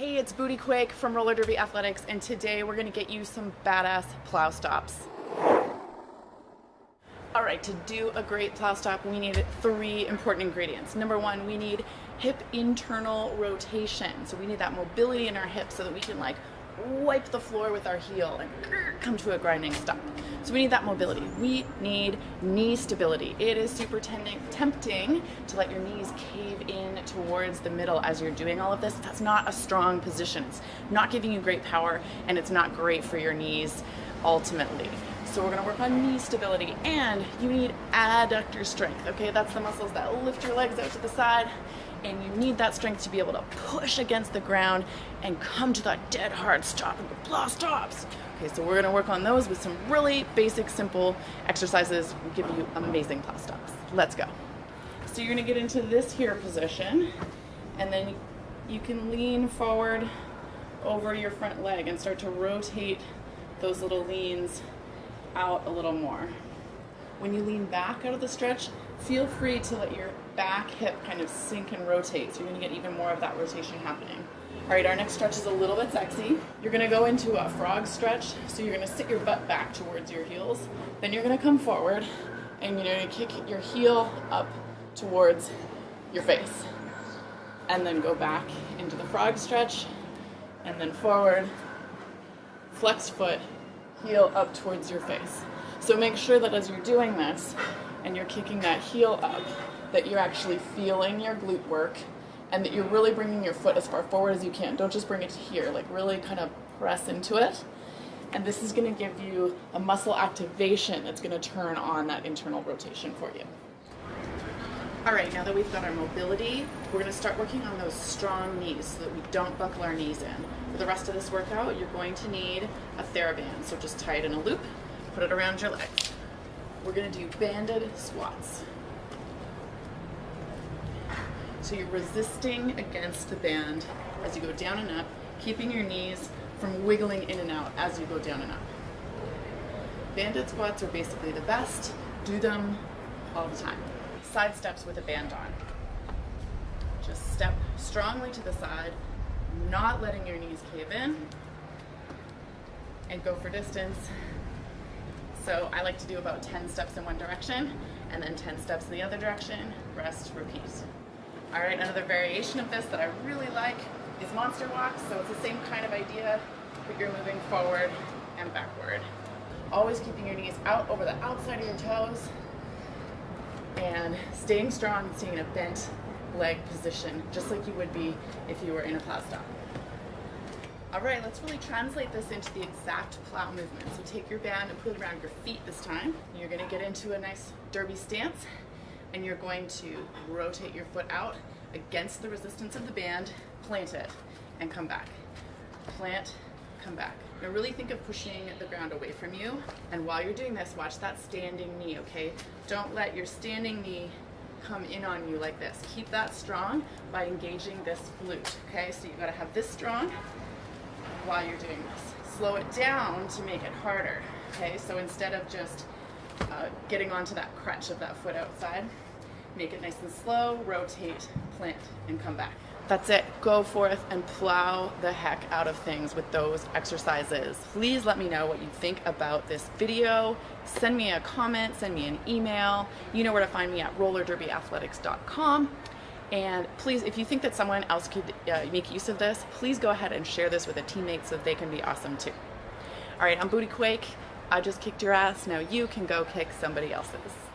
Hey, it's Booty Quake from Roller Derby Athletics, and today we're gonna get you some badass plow stops. All right, to do a great plow stop, we need three important ingredients. Number one, we need hip internal rotation. So we need that mobility in our hips so that we can like wipe the floor with our heel and come to a grinding stop. So we need that mobility. We need knee stability. It is super tempting to let your knees cave in towards the middle as you're doing all of this. That's not a strong position. It's not giving you great power and it's not great for your knees ultimately. So we're gonna work on knee stability and you need adductor strength, okay? That's the muscles that lift your legs out to the side and you need that strength to be able to push against the ground and come to that dead hard stop and go blah stops. Okay, so we're gonna work on those with some really basic, simple exercises will give you amazing plow stops. Let's go. So you're gonna get into this here position and then you can lean forward over your front leg and start to rotate those little leans out a little more. When you lean back out of the stretch, feel free to let your back hip kind of sink and rotate. So you're gonna get even more of that rotation happening. All right, our next stretch is a little bit sexy. You're gonna go into a frog stretch. So you're gonna sit your butt back towards your heels. Then you're gonna come forward and you're gonna kick your heel up towards your face. And then go back into the frog stretch and then forward, flex foot, heel up towards your face. So make sure that as you're doing this and you're kicking that heel up, that you're actually feeling your glute work and that you're really bringing your foot as far forward as you can. Don't just bring it to here, like really kind of press into it. And this is gonna give you a muscle activation that's gonna turn on that internal rotation for you. All right, now that we've got our mobility, we're gonna start working on those strong knees so that we don't buckle our knees in. For the rest of this workout, you're going to need a TheraBand. So just tie it in a loop, put it around your legs. We're gonna do banded squats. So you're resisting against the band as you go down and up, keeping your knees from wiggling in and out as you go down and up. Banded squats are basically the best. Do them all the time. Side steps with a band on. Just step strongly to the side, not letting your knees cave in, and go for distance. So I like to do about 10 steps in one direction, and then 10 steps in the other direction, rest, repeat. All right, another variation of this that I really like is monster walks. So it's the same kind of idea, but you're moving forward and backward. Always keeping your knees out over the outside of your toes and staying strong, staying in a bent leg position, just like you would be if you were in a plow stop. All right, let's really translate this into the exact plow movement. So take your band and put it around your feet this time. You're gonna get into a nice derby stance and you're going to rotate your foot out against the resistance of the band, plant it, and come back. Plant, come back. Now really think of pushing the ground away from you, and while you're doing this, watch that standing knee, okay? Don't let your standing knee come in on you like this. Keep that strong by engaging this glute, okay? So you gotta have this strong while you're doing this. Slow it down to make it harder, okay? So instead of just uh, getting onto that crutch of that foot outside. Make it nice and slow, rotate, plant, and come back. That's it. Go forth and plow the heck out of things with those exercises. Please let me know what you think about this video. Send me a comment, send me an email. You know where to find me at rollerderbyathletics.com. And please, if you think that someone else could uh, make use of this, please go ahead and share this with a teammate so they can be awesome too. All right, I'm Booty Quake. I just kicked your ass, now you can go kick somebody else's.